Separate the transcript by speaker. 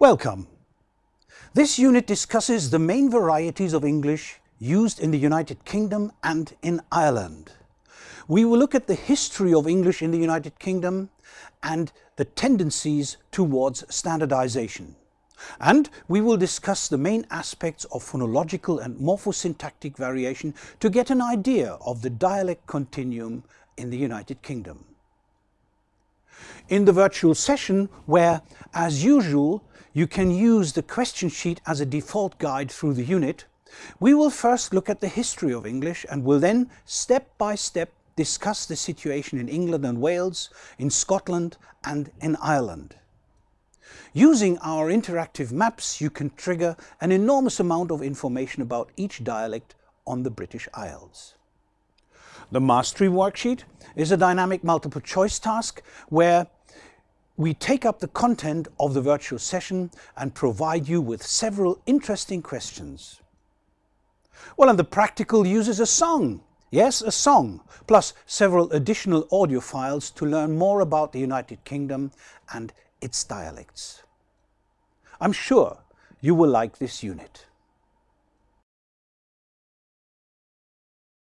Speaker 1: Welcome. This unit discusses the main varieties of English used in the United Kingdom and in Ireland. We will look at the history of English in the United Kingdom and the tendencies towards standardization. And we will discuss the main aspects of phonological and morphosyntactic variation to get an idea of the dialect continuum in the United Kingdom. In the virtual session, where, as usual, you can use the question sheet as a default guide through the unit. We will first look at the history of English and will then step by step discuss the situation in England and Wales, in Scotland and in Ireland. Using our interactive maps you can trigger an enormous amount of information about each dialect on the British Isles. The Mastery Worksheet is a dynamic multiple choice task where we take up the content of the virtual session and provide you with several interesting questions. Well, and the practical uses a song. Yes, a song, plus several additional audio files to learn more about the United Kingdom and its dialects. I'm sure you will like this unit.